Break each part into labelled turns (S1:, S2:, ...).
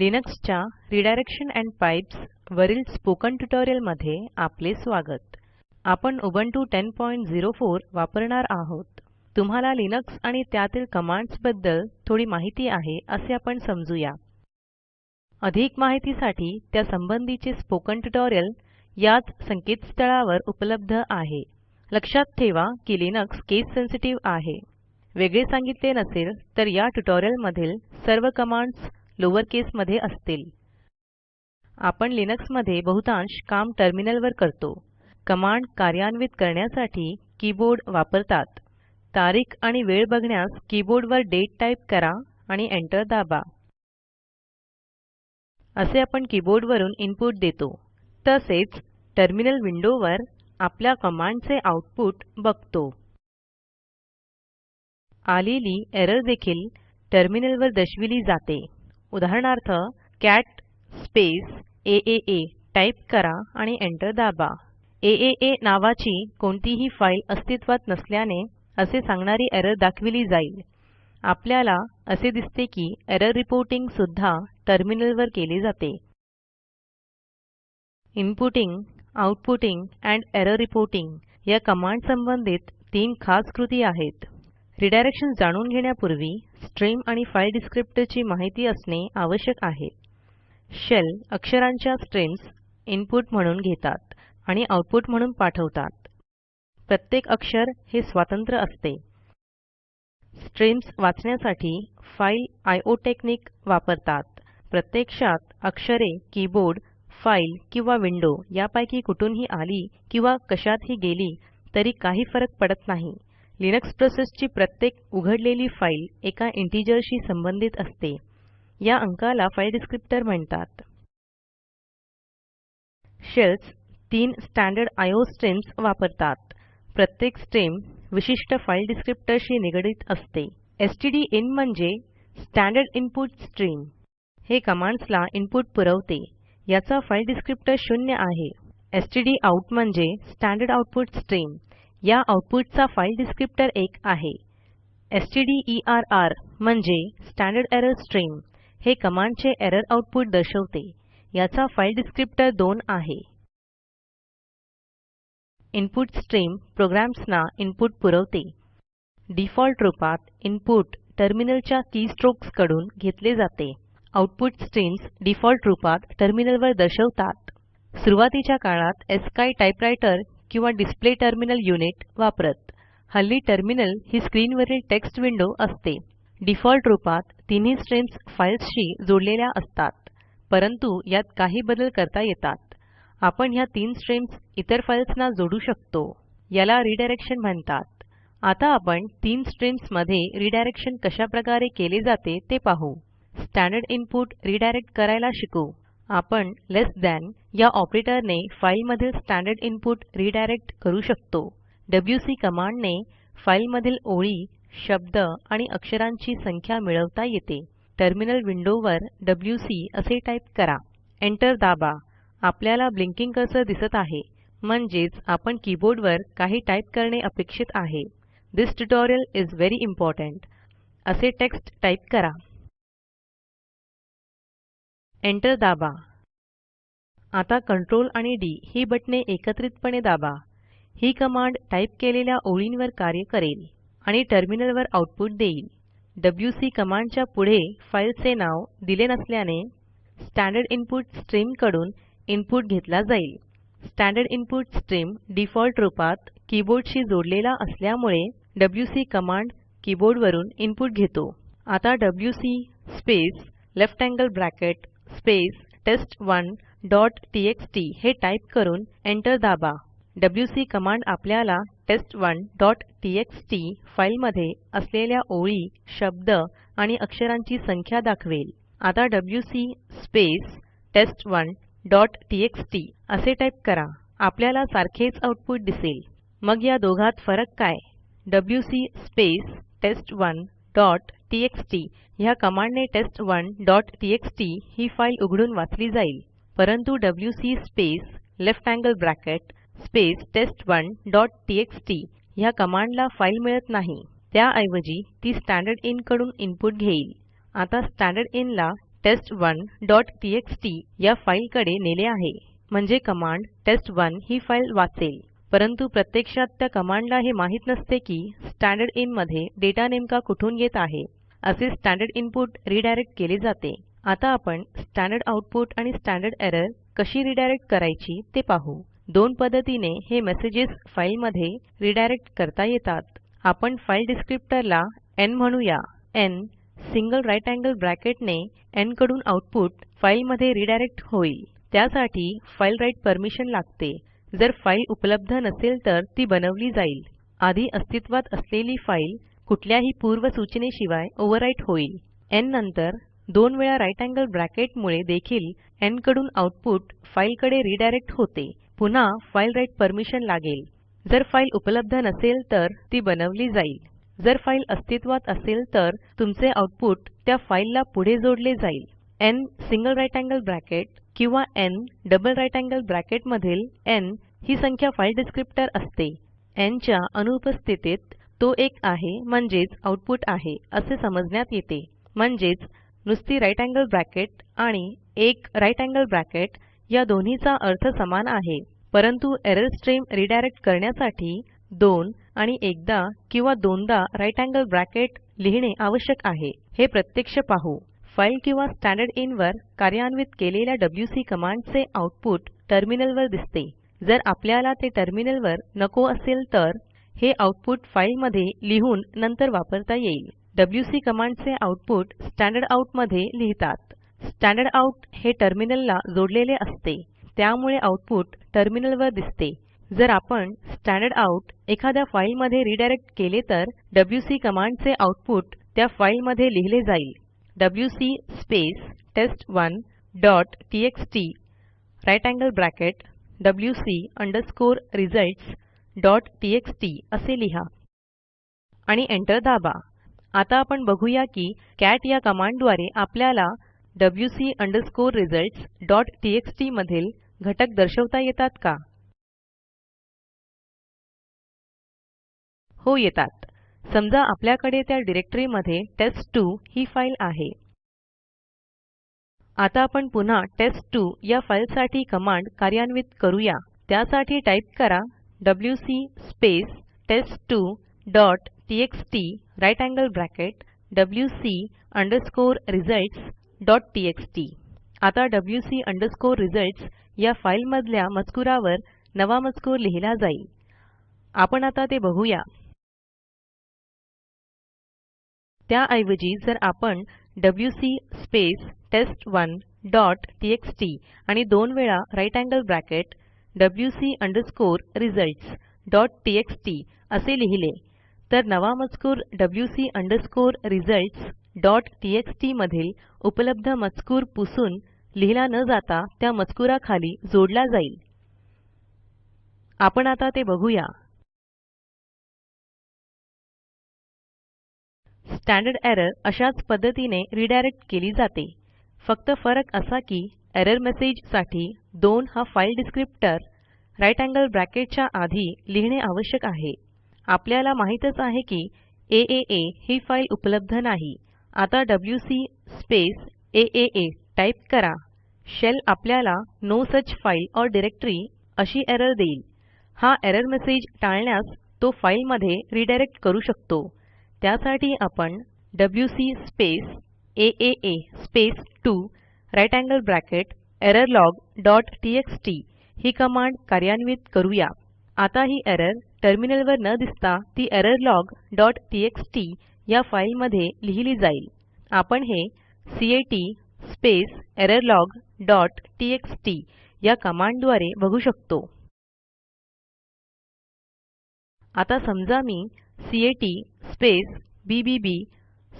S1: लिनक्सच्या redirection and pipes वरील spoken मध्ये आपले स्वागत आपण झिरो 1004 वापरणार आहोत तुम्हाला लिनक्स आणि त्यातील कमांड्स बद्दल थोडी माहिती आहे असे आपण समजूया अधिक माहितीसाठी त्या संबंधीचे स्पोकन ट्युटोरियल याच संकेतस्थळावर उपलब्ध आहे लक्षात ठेवा की लिनक्स केस सेन्सिटिव्ह आहे वेगळे सांगितले नसेल तर या मधील सर्व कमांड्स लोअर केसमध्ये असतील आपण लिनक्समध्ये बहुतांश काम टर्मिनलवर करतो कमांड कार्यान्वित करण्यासाठी कीबोर्ड वापरतात तारीख आणि वेळ बघण्यास कीबोर्डवर डेट टाईप करा आणि एंटर दाबा असे आपण कीबोर्डवरून इनपुट देतो तसेच टर्मिनल विंडोवर आपल्या कमांडचे आउटपुट बघतो आलेली एरर देखील टर्मिनलवर दर्शविली जाते उदाहरणार्थ कॅट स्पेस aaa टाईप करा आणि एंटर दाबा aaa नावाची कोणतीही फाईल अस्तित्वात नसल्याने असे सांगणारी एरर दाखविली जाईल आपल्याला असे दिसते की एरर रिपोर्टिंग सुद्धा टर्मिनलवर केले जाते inputting outputting and error reporting या कमांड संबंधित तीन खास कृती आहेत रिडायरेक्शन जाणून घेण्यापूर्वी स्ट्रीम आणि फाईल डिस्क्रिप्टरची माहिती असणे आवश्यक आहे शेल अक्षरांच्या स्ट्रीम्स इनपुट म्हणून घेतात आणि आउटपुट म्हणून पाठवतात प्रत्येक अक्षर हे स्वतंत्र असते स्ट्रीम्स वाचण्यासाठी फाईल आयओ टेक्निक वापरतात प्रत्यक्षात अक्षरे कीबोर्ड फाईल किंवा विंडो यापैकी कुठूनही आली किंवा कशातही गेली तरी काही फरक पडत नाही लिनक्स प्रोसेसची प्रत्येक उघडलेली फाईल एका इंटिजरशी संबंधित असते या अंकाला फाईल डिस्क्रिप्टर म्हणतात शेल्स तीन स्टँडर्ड आयओ स्ट्रीम्स वापरतात प्रत्येक स्ट्रीम विशिष्ट फाईल डिस्क्रिप्टरशी निगडीत असते इन म्हणजे स्टँडर्ड इनपुट स्ट्रीम हे कमांड्सला इनपुट पुरवते याचा फाईल डिस्क्रिप्टर शून्य आहे आउट म्हणजे स्टँडर्ड आउटपुट स्ट्रीम या आउटपुटचा फाईल डिस्क्रिप्टर एक आहे stderr म्हणजे स्टँडर्ड एरर स्ट्रीम हे कमांडचे एरर आउटपुट दर्शवते याचा फाईल डिस्क्रिप्टर 2 आहे इनपुट स्ट्रीम प्रोग्राम्सना इनपुट पुरवते डिफॉल्ट रूपात इनपुट टर्मिनलच्या कीस्ट्रोक्स कडून घेतले जाते आउटपुट स्ट्रीम्स डिफॉल्ट रूपात टर्मिनलवर दर्शवतात सुरुवातीच्या काळात एसकाय टाइपरायटर किंवा डिस्प्ले टर्मिनल युनिट वापरत हल्ली टर्मिनल ही स्क्रीनवरील टेक्स्ट विंडो असते डिफॉल्ट रूपात तिन्ही स्ट्रीम्स फाईल्सशी जोडलेल्या असतात परंतु यात काही बदल करता येतात आपण ह्या तीन स्ट्रीम्स इतर फाईल्सना जोडू शकतो याला रिडायरेक्शन म्हणतात आता आपण तीन स्ट्रीम्स मध्ये रिडायरेक्शन कशा प्रकारे केले जाते ते पाहू स्टँडर्ड इनपुट रिडायरेक्ट करायला शिकू आपण लेस दॅन या ऑपरेटरने फाईलमधील स्टँडर्ड इनपुट रिडायरेक्ट करू शकतो wc कमांडने फाईलमधील ओळी शब्द आणि अक्षरांची संख्या मिळवता येते टर्मिनल विंडोवर wc असे टाईप करा एंटर दाबा आपल्याला ब्लिंकिंग कर्सर दिसत आहे म्हणजेच आपण कीबोर्डवर काही टाईप करणे अपेक्षित आहे this tutorial is very important असे टेक्स्ट टाईप करा एंटर दाबा आता कंट्रोल आणि डी ही बटणे एकत्रितपणे दाबा ही कमांड टाईप केलेल्या ओळींवर कार्य करेल आणि टर्मिनलवर आउटपुट देईल WC कमांडच्या पुढे फाईलचे नाव दिले नसल्याने स्टँडर्ड इनपुट स्ट्रीम कडून इनपुट घेतला जाईल स्टँडर्ड इनपुट स्ट्रीम डिफॉल्ट रूपात कीबोर्डशी जोडलेला असल्यामुळे WC कमांड कीबोर्डवरून इनपुट घेतो आता WC space left angle bracket space test one dot TXT हे टाईप करून एंटर दाबा wc कमांड आपल्याला टेस्ट1 डॉट टीएक्सटी फाईलमध्ये असलेल्या ओळी शब्द आणि अक्षरांची संख्या दाखवेल आता wc space test one dot TXT असे टाईप करा आपल्याला सारखेच आउटपुट दिसेल मग या दोघात फरक काय wc space test one dot TXT ह्या कमांडने वन डॉट टीएक्सटी ही फाईल उघडून वाचली जाईल परंतु wc space left angle bracket space one dot TXT ह्या कमांडला फाईल मिळत नाही त्याऐवजी ती स्टँडर्ड इन कडून इनपुट घेईल आता स्टँडर्ड इन ला वन डॉट टीएक्सटी या फाईलकडे नेले आहे म्हणजे कमांड वन ही फाईल वाचेल परंतु प्रत्यक्षात त्या कमांडला हे माहित नसते की स्टँडर्ड इन मध्ये डेटा नेमका कुठून येत आहे असे स्टँडर्ड इनपुट रिडायरेक्ट केले जाते आता आपण स्टँडर्ड आउटपुट आणि स्टँडर्ड एरर कशी रिडायरेक्ट करायची ते पाहू दोन पद्धतीने हे मेसेजेस फाईलमध्ये रिडायरेक्ट करता येतात आपण फाईल डिस्क्रिप्टरला n म्हणूया n single right angle bracket ने कडून आउटपुट फाईलमध्ये रिडायरेक्ट होईल त्यासाठी फाईल राइट परमिशन लागते जर फाईल उपलब्ध नसेल तर ती बनवली जाईल आधी अस्तित्वात असलेली फाईल कुठल्याही पूर्व सूचनेशिवाय ओव्हरराईट होईल n नंतर दोन वेळा राइट अँगल ब्रॅकेट मुळे देखील एन कडून आऊटपुट फाईलकडे रिडायरेक्ट होते पुन्हा फाइल राइट परमिशन लागेल जर फाईल उपलब्ध नसेल तर ती बनवली जाईल जर फाईल अस्तित्वात असेल तर तुमचे आउटपुट त्या फाइलला पुढे जोडले जाईल N single right angle bracket किंवा N double right angle bracket मधील एन ही संख्या फाईल डिस्क्रिप्टर असते एनच्या च्या अनुपस्थितीत तो एक आहे म्हणजेच आउटपुट आहे असे समजण्यात येते म्हणजेच नुसती राइट अँगल ब्रॅकेट आणि एक राईट अँगल ब्रॅकेट या दोन्हीचा अर्थ समान आहे परंतु एरर स्ट्रीम रिडायरेक्ट करण्यासाठी दोन आणि एकदा किंवा दोनदा राइट अँगल ब्रॅकेट लिहिणे आवश्यक आहे हे प्रत्यक्ष पाहू फाईल किंवा स्टँडर्ड इन वर कार्यान्वित केलेल्या कमांड कमांडचे आउटपुट टर्मिनलवर दिसते जर आपल्याला ते टर्मिनलवर नको असेल तर हे आउटपुट मध्ये लिहून नंतर वापरता येईल डब्ल्यूसी कमांडचे स्टँडर्ड आउट मध्ये लिहितात आउट हे टर्मिनलला जोडलेले असते त्यामुळे आउटपुट टर्मिनलवर दिसते जर आपण स्टँडर्ड आउट एखाद्या फाईलमध्ये रिडायरेक्ट केले तर डब्ल्यूसी कमांडचे आउटपुट त्या फाईलमध्ये लिहिले जाईल WC space one dot TXT right angle bracket wc underscore T X T असे लिहा आणि एंटर दाबा आता आपण बघूया की कॅट या कमांडद्वारे आपल्याला wc results मधील घटक दर्शवता येतात का हो येतात समजा आपल्याकडे त्या डिरेक्टरीमध्ये test2 ही फाइल आहे आता आपण पुन्हा test2 या फाईलसाठी कमांड कार्यान्वित करूया त्यासाठी टाइप करा wc space test2 dot T X T right angle bracket W C underscore result dot T X T आता डब्ल्यू सी अंडरस्कोअर रिझल्ट या फाईलमधल्या मजकुरावर नवा मजकूर लिहिला जाईल आपण आता ते बघूया त्याऐवजी जर आपण W C space test one dot T X T आणि दोन वेळा right angle bracket W C underscore result dot T X T असे लिहिले तर नवा मजकूर C underscore results dot H मधील उपलब्ध मजकूर पुसून लिहिला न जाता त्या मजकुराखाली जोडला जाईल आपण आता ते बघूया स्टँडर्ड एरर अशाच पद्धतीने रिडायरेक्ट केली जाते फक्त फरक असा की एरर मेसेज साठी 2 हा फाईल डिस्क्रिप्टर अँगल ब्रॅकेटच्या आधी लिहिणे आवश्यक आहे आपल्याला माहीतच आहे की AAA ही फाईल उपलब्ध नाही आता WC स्पेस AAA टाईप करा शेल आपल्याला no such file or directory अशी एरर देईल हा एरर मेसेज टाळण्यास तो फाईलमध्ये रिडायरेक्ट करू शकतो त्यासाठी आपण WC space AAA space 2 right angle bracket log dot T ही कमांड कार्यान्वित करूया आता ही एरर टर्मिनलवर न दिसता ती एररलॉग डॉट टीएक्सटी या फाईलमध्ये लिहिली जाईल आपण हे cat स्पेस एररलॉग डॉट या कमांडद्वारे बघू शकतो आता समजा मी cat space B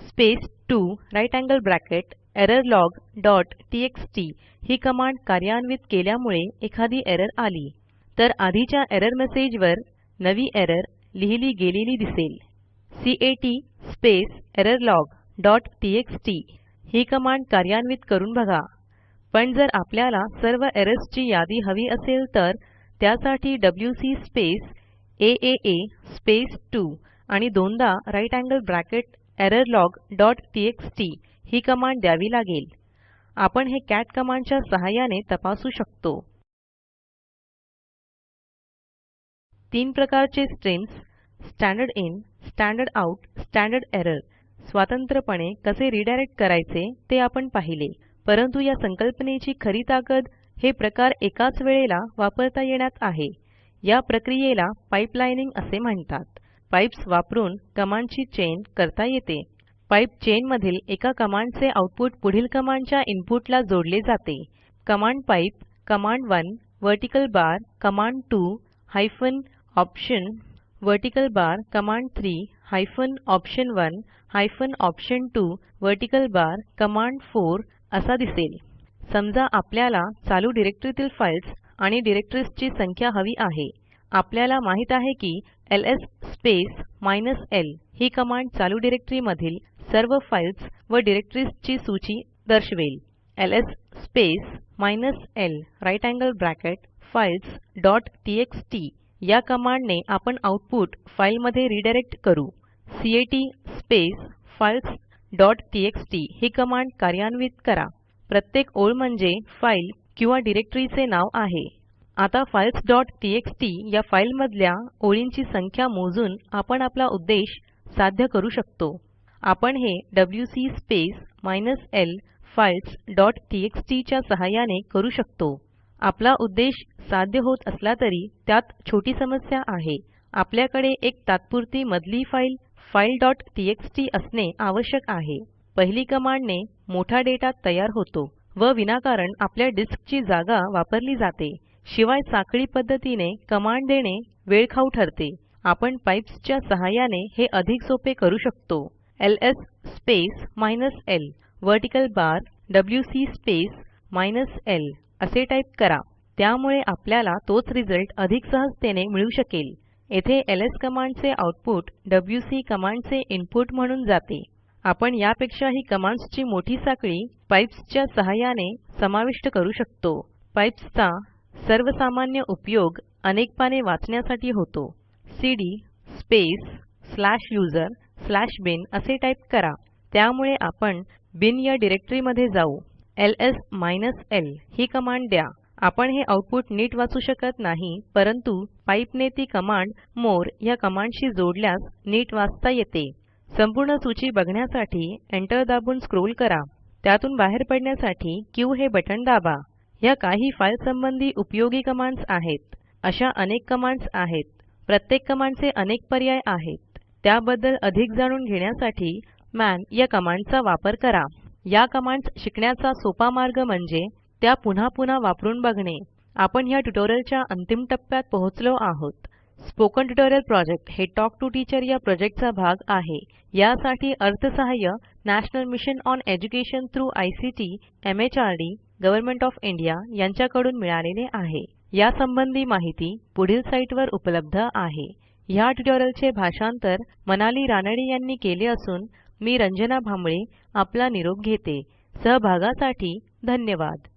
S1: space 2 right angle bracket error log dot TXT ही कमांड कार्यान्वित केल्यामुळे एखादी एरर आली तर आधीच्या एरर मेसेजवर नवी एरर लिहिली गेलेली दिसेल cat space error log dot TXT ही कमांड कार्यान्वित करून बघा पण जर आपल्याला सर्व एरर्सची यादी हवी असेल तर त्यासाठी wc स्पेस aaa स्पेस 2 आणि दोनदा right angle bracket error log dot TXT ही कमांड द्यावी लागेल आपण हे कॅट कमांडच्या सहाय्याने तपासू शकतो तीन प्रकारचे streams standard in standard out standard error स्वतंत्रपणे कसे रिडायरेक्ट करायचे ते आपण पाहिले परंतु या संकल्पनेची खरी ताकद हे प्रकार एकाच वेळेला वापरता येण्यात आहे या प्रक्रियेला पाइपलाइनिंग असे म्हणतात पाईप्स वापरून कमांडची चेन करता येते पाइप चेन मधील एका कमांडचे आउटपुट पुढील कमांडच्या इनपुटला जोडले जाते command pipe command 1 vertical bar command 2 hyphen option vertical bar command 3 hyphen option 1 hyphen option 2 vertical bar command 4 असा दिसेल समजा आपल्याला चालू डिरेक्टरीतील फाइल्स आणि डिरेक्टरीजची संख्या हवी आहे आपल्याला माहित आहे की ls स्पेस minus l ही कमांड चालू डिरेक्टरीमधील सर्व फाइल्स व डिरेक्टरीजची सूची दर्शवेल ls space minus l right angle bracket files या कमांडने आपण आउटपुट फाईलमध्ये रिडायरेक्ट करू cat space files dot TXT ही कमांड कार्यान्वित करा प्रत्येक ओळ म्हणजे फाईल किंवा डिरेक्टरीचे नाव आहे आता फाइल्स डॉट टीएक्सटी या फाईलमधल्या ओळींची संख्या मोजून आपण आपला उद्देश साध्य करू शकतो आपण हे C space minus L files dot टीच्या सहाय्याने करू शकतो आपला उद्देश साध्य होत असला तरी त्यात छोटी समस्या आहे आपल्याकडे एक तात्पुरती मधली फाईल फाईल डॉट टीएक्सटी असणे आवश्यक आहे पहिली कमांडने मोठा डेटा तयार होतो व विनाकारण आपल्या डिस्कची जागा वापरली जाते शिवाय साखळी पद्धतीने कमांड देणे वेळखाऊ ठरते आपण पाइप्सच्या सहाय्याने हे अधिक सोपे करू शकतो S space minus L vertical bar C space minus L असे टाईप करा त्यामुळे आपल्याला तोच रिझल्ट अधिक सहजतेने मिळू शकेल येथे एलएस कमांडचे आउटपुट डब्ल्यूसी कमांडचे इनपुट म्हणून जाते आपण यापेक्षा ही कमांड्सची मोठी साखळी पाइप्सच्या सहाय्याने समाविष्ट करू शकतो पाइप्सचा सर्वसामान्य उपयोग अनेक पाने वाचण्यासाठी होतो cd space slash user slash bin असे टाईप करा त्यामुळे आपण बिन या डिरेक्टरीमध्ये जाऊ एलएस l ही कमांड द्या आपण हे आउटपुट नीट वाचू शकत नाही परंतु पाइपने ती कमांड मोर या कमांडशी जोडल्यास नीट वाचता येते संपूर्ण सूची बघण्यासाठी एंटर दाबून स्क्रोल करा त्यातून बाहेर पडण्यासाठी क्यू हे बटन दाबा या काही फाईल संबंधी उपयोगी कमांड्स आहेत अशा अनेक कमांड्स आहेत प्रत्येक कमांडचे अनेक पर्याय आहेत त्याबद्दल अधिक जाणून घेण्यासाठी मॅन या कमांडचा वापर करा या कमांड्स शिकण्याचा सोपा मार्ग म्हणजे त्या पुन्हा पुन्हा वापरून बघणे आपण या ट्युटोरियलच्या अंतिम टप्प्यात पोहोचलो आहोत स्पोकन ट्युटोरियल प्रोजेक्ट हे टॉक टू टीचर या प्रोजेक्टचा भाग आहे यासाठी अर्थसहाय्य national mission on education through ICT MHRD government of India यांच्याकडून मिळालेले आहे या संबंधी माहिती पुढील साईटवर उपलब्ध आहे ह्या ट्युटोरियलचे भाषांतर मनाली रानडे यांनी केले असून मी रंजना भांबळे आपला निरोप घेते सहभागासाठी धन्यवाद